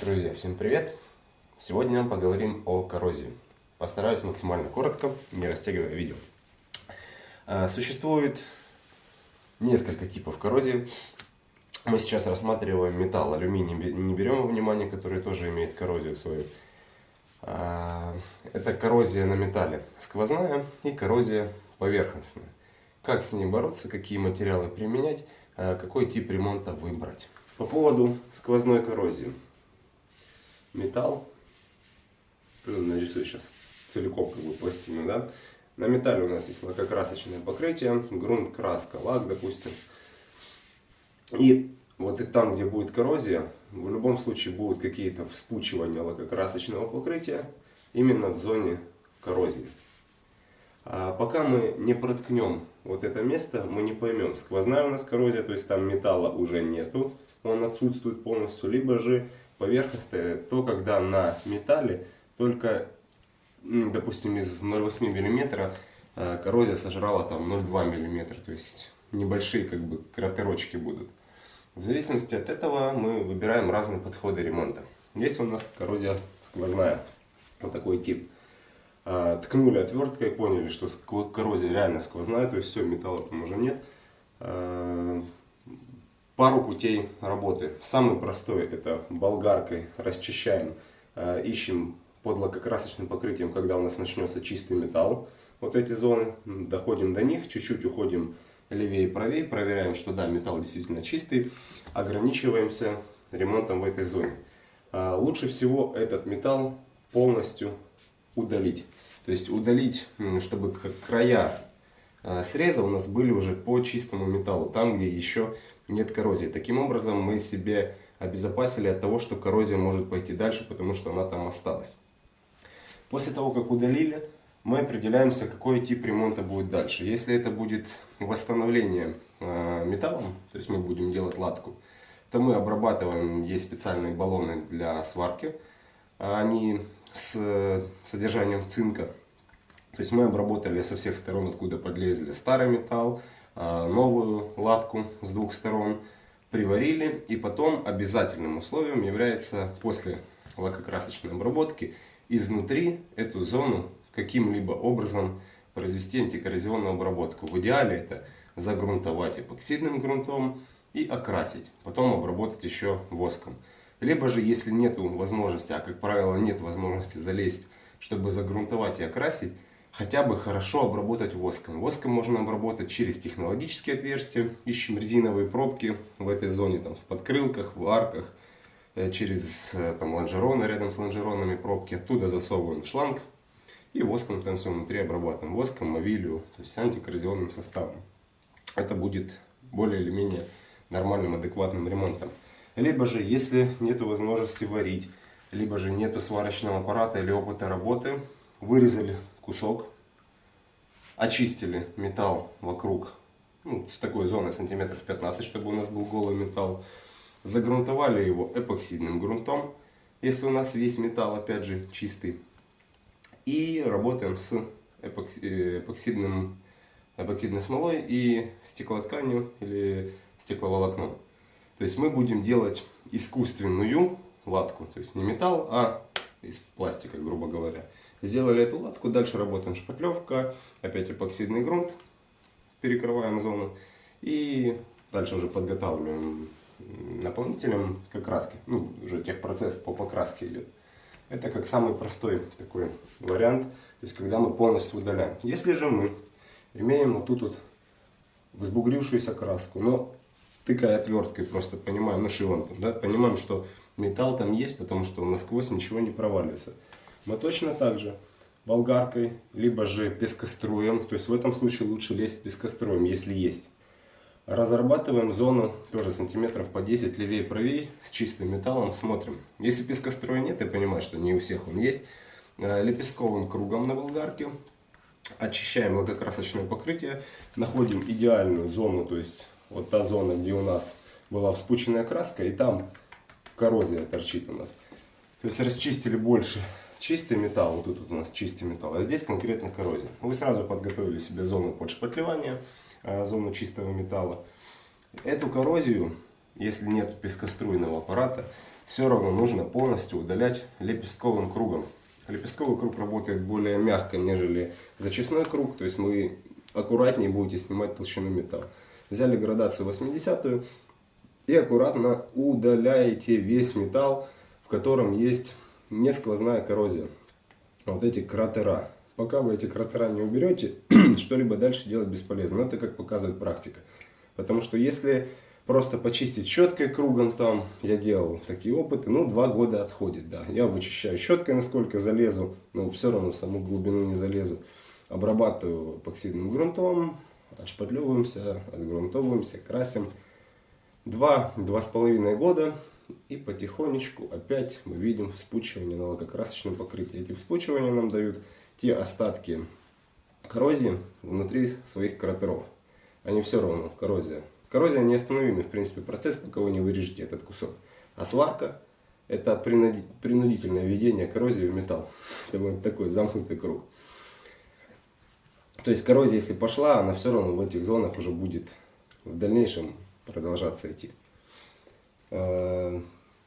Друзья, всем привет! Сегодня поговорим о коррозии. Постараюсь максимально коротко, не растягивая видео. А, существует несколько типов коррозии. Мы сейчас рассматриваем металл, алюминий не берем во внимание, который тоже имеет коррозию свою. А, это коррозия на металле сквозная и коррозия поверхностная. Как с ней бороться, какие материалы применять, а, какой тип ремонта выбрать. По поводу сквозной коррозии металл. Ну, нарисую сейчас целиком как бы пластину, да. На металле у нас есть лакокрасочное покрытие, грунт, краска, лак, допустим. И вот и там, где будет коррозия, в любом случае будут какие-то вспучивания лакокрасочного покрытия именно в зоне коррозии. А пока мы не проткнем вот это место, мы не поймем, сквозная у нас коррозия, то есть там металла уже нету, он отсутствует полностью, либо же поверхностное, то когда на металле только, допустим, из 0,8 мм э, коррозия сожрала там 0,2 мм, то есть небольшие как бы кратерочки будут. В зависимости от этого мы выбираем разные подходы ремонта. Есть у нас коррозия сквозная, вот такой тип. А, ткнули отверткой, поняли, что коррозия реально сквозная, то есть все, металла там уже нет а, пару путей работы. Самый простой это болгаркой расчищаем, э, ищем под лакокрасочным покрытием, когда у нас начнется чистый металл. Вот эти зоны, доходим до них, чуть-чуть уходим левее и правее, проверяем, что да, металл действительно чистый, ограничиваемся ремонтом в этой зоне. А, лучше всего этот металл полностью удалить. То есть удалить, чтобы края э, среза у нас были уже по чистому металлу, там где еще нет коррозии. Таким образом мы себе обезопасили от того, что коррозия может пойти дальше, потому что она там осталась. После того, как удалили, мы определяемся, какой тип ремонта будет дальше. Если это будет восстановление э, металлом, то есть мы будем делать латку, то мы обрабатываем, есть специальные баллоны для сварки, они с содержанием цинка. То есть мы обработали со всех сторон, откуда подлезли старый металл, Э, новую латку с двух сторон, приварили. И потом обязательным условием является после лакокрасочной обработки изнутри эту зону каким-либо образом произвести антикоррозионную обработку. В идеале это загрунтовать эпоксидным грунтом и окрасить. Потом обработать еще воском. Либо же, если нет возможности, а как правило нет возможности залезть, чтобы загрунтовать и окрасить, хотя бы хорошо обработать воском. Воском можно обработать через технологические отверстия. Ищем резиновые пробки в этой зоне, там, в подкрылках, в арках, э, через э, там, лонжероны, рядом с лонжеронами пробки. Оттуда засовываем шланг и воском там все внутри обрабатываем. Воском, мовилью, то есть антикоррозионным составом. Это будет более или менее нормальным, адекватным ремонтом. Либо же, если нет возможности варить, либо же нету сварочного аппарата или опыта работы, вырезали кусок, очистили металл вокруг, ну, с такой зоны сантиметров 15, чтобы у нас был голый металл, загрунтовали его эпоксидным грунтом, если у нас весь металл, опять же, чистый, и работаем с эпоксидным, эпоксидной смолой и стеклотканью или стекловолокном. То есть мы будем делать искусственную латку, то есть не металл, а из пластика, грубо говоря. Сделали эту латку, дальше работаем шпатлевка, опять эпоксидный грунт, перекрываем зону и дальше уже подготавливаем наполнителем к окраске. Ну, уже техпроцесс по покраске идет. Это как самый простой такой вариант, то есть когда мы полностью удаляем. Если же мы имеем вот тут вот взбугрившуюся краску, но тыкая отверткой просто понимаем, ну шилом, да, понимаем, что металл там есть, потому что насквозь ничего не проваливается мы точно так же болгаркой, либо же пескоструем, то есть в этом случае лучше лезть пескоструем, если есть. Разрабатываем зону тоже сантиметров по 10 левее и правее с чистым металлом, смотрим. Если пескостроя нет, я понимаю, что не у всех он есть, э, лепестковым кругом на болгарке очищаем лакокрасочное покрытие, находим идеальную зону, то есть вот та зона, где у нас была вспученная краска, и там коррозия торчит у нас. То есть расчистили больше чистый металл, вот тут у нас чистый металл, а здесь конкретно коррозия. Вы сразу подготовили себе зону под шпатлевание, а, зону чистого металла. Эту коррозию, если нет пескоструйного аппарата, все равно нужно полностью удалять лепестковым кругом. Лепестковый круг работает более мягко, нежели зачистной круг, то есть мы аккуратнее будете снимать толщину металла. Взяли градацию 80 и аккуратно удаляете весь металл, в котором есть не сквозная коррозия. Вот эти кратера. Пока вы эти кратера не уберете, что-либо дальше делать бесполезно. Это как показывает практика. Потому что если просто почистить щеткой кругом там, я делал такие опыты, ну два года отходит, да. Я вычищаю щеткой, насколько залезу, но все равно в саму глубину не залезу. Обрабатываю эпоксидным грунтом, отшпатлевываемся, отгрунтовываемся, красим. Два-два с половиной года и потихонечку опять мы видим вспучивание на лакокрасочном покрытии. Эти вспучивания нам дают те остатки коррозии внутри своих кратеров. Они все равно, коррозия. Коррозия неостановимый, в принципе, процесс, пока вы не вырежете этот кусок. А сварка – это принудительное введение коррозии в металл. Это вот такой замкнутый круг. То есть коррозия, если пошла, она все равно в этих зонах уже будет в дальнейшем продолжаться идти. Э,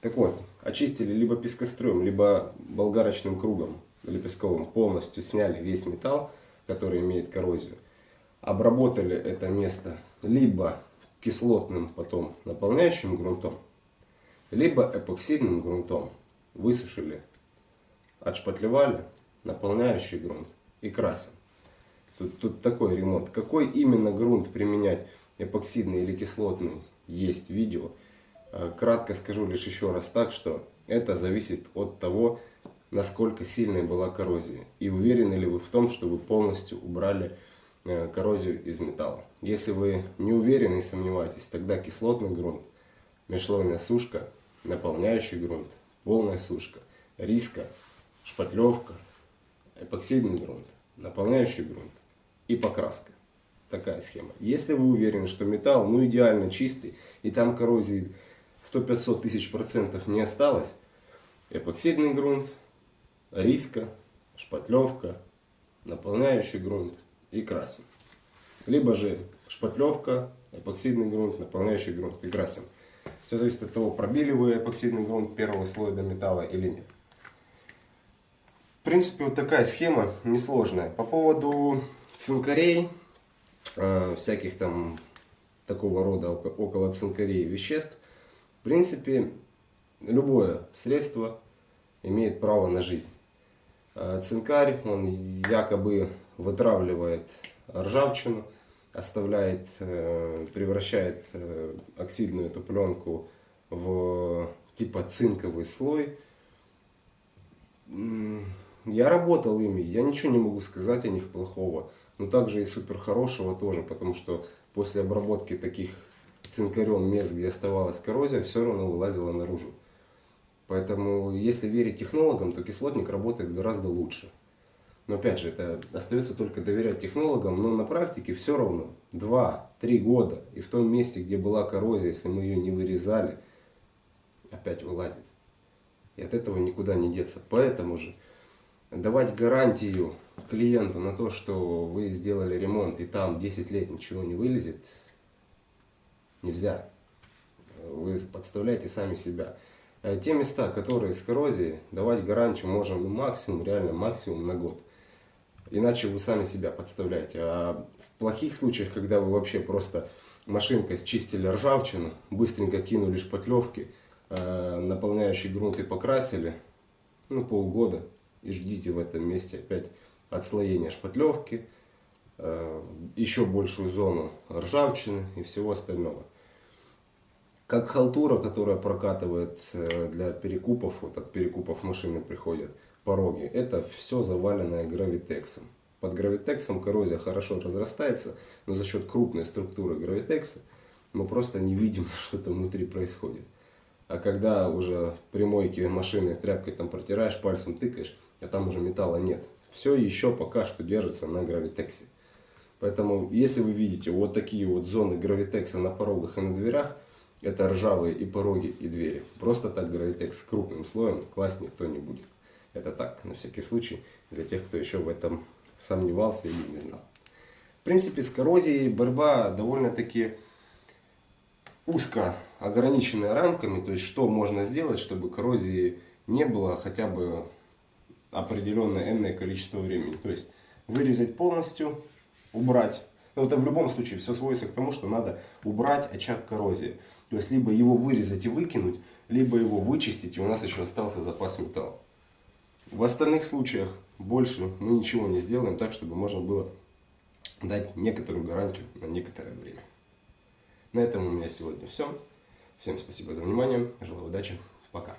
так вот, очистили либо пескоструем, либо болгарочным кругом лепестковым, полностью сняли весь металл, который имеет коррозию. Обработали это место либо кислотным потом наполняющим грунтом, либо эпоксидным грунтом. Высушили, отшпатлевали, наполняющий грунт и красим. Тут, тут такой ремонт. Какой именно грунт применять, эпоксидный или кислотный, есть видео. Э, кратко скажу лишь еще раз так, что это зависит от того, насколько сильной была коррозия. И уверены ли вы в том, что вы полностью убрали э, коррозию из металла. Если вы не уверены и сомневаетесь, тогда кислотный грунт, межслойная сушка, наполняющий грунт, полная сушка, риска, шпатлевка, эпоксидный грунт, наполняющий грунт и покраска. Такая схема. Если вы уверены, что металл ну идеально чистый и там коррозии 100-500 тысяч процентов не осталось, эпоксидный грунт, риска, шпатлевка, наполняющий грунт и красим. Либо же шпатлевка, эпоксидный грунт, наполняющий грунт и красим. Все зависит от того, пробили вы эпоксидный грунт первого слоя до металла или нет. В принципе, вот такая схема несложная. По поводу цинкарей, э, всяких там такого рода около цинкарей веществ, в принципе, любое средство имеет право на жизнь. А цинкарь, он якобы вытравливает ржавчину, оставляет, э, превращает э, оксидную эту пленку в типа цинковый слой. Я работал ими, я ничего не могу сказать о них плохого, но также и супер хорошего тоже, потому что после обработки таких цинкарем мест, где оставалась коррозия, все равно вылазила наружу. Поэтому, если верить технологам, то кислотник работает гораздо лучше. Но опять же, это остается только доверять технологам, но на практике все равно 2-3 года. И в том месте, где была коррозия, если мы ее не вырезали, опять вылазит. И от этого никуда не деться. Поэтому же давать гарантию клиенту на то, что вы сделали ремонт и там 10 лет ничего не вылезет, нельзя. Вы подставляете сами себя. А те места, которые с коррозией, давать гарантию можем максимум, реально максимум на год. Иначе вы сами себя подставляете. А в плохих случаях, когда вы вообще просто машинкой чистили ржавчину, быстренько кинули шпатлевки, э, наполняющий грунт и покрасили, ну полгода, и ждите в этом месте опять отслоения шпатлевки, э, еще большую зону ржавчины и всего остального. Как халтура, которая прокатывает э, для перекупов, вот от перекупов машины приходят пороги, это все заваленное гравитексом. Под гравитексом коррозия хорошо разрастается, но за счет крупной структуры гравитекса мы просто не видим, что там внутри происходит. А когда уже при мойке машины тряпкой там протираешь, пальцем тыкаешь, а там уже металла нет. Все еще пока что держится на гравитексе. Поэтому, если вы видите вот такие вот зоны гравитекса на порогах и на дверях, это ржавые и пороги, и двери. Просто так гравитекс с крупным слоем класть никто не будет. Это так, на всякий случай, для тех, кто еще в этом сомневался или не знал. В принципе, с коррозией борьба довольно-таки узко ограниченные рамками, то есть что можно сделать, чтобы коррозии не было хотя бы определенное энное количество времени. То есть вырезать полностью, убрать. Но это в любом случае все сводится к тому, что надо убрать очаг коррозии. То есть либо его вырезать и выкинуть, либо его вычистить, и у нас еще остался запас металла. В остальных случаях больше мы ничего не сделаем так, чтобы можно было дать некоторую гарантию на некоторое время. На этом у меня сегодня все. Всем спасибо за внимание. Желаю удачи. Пока.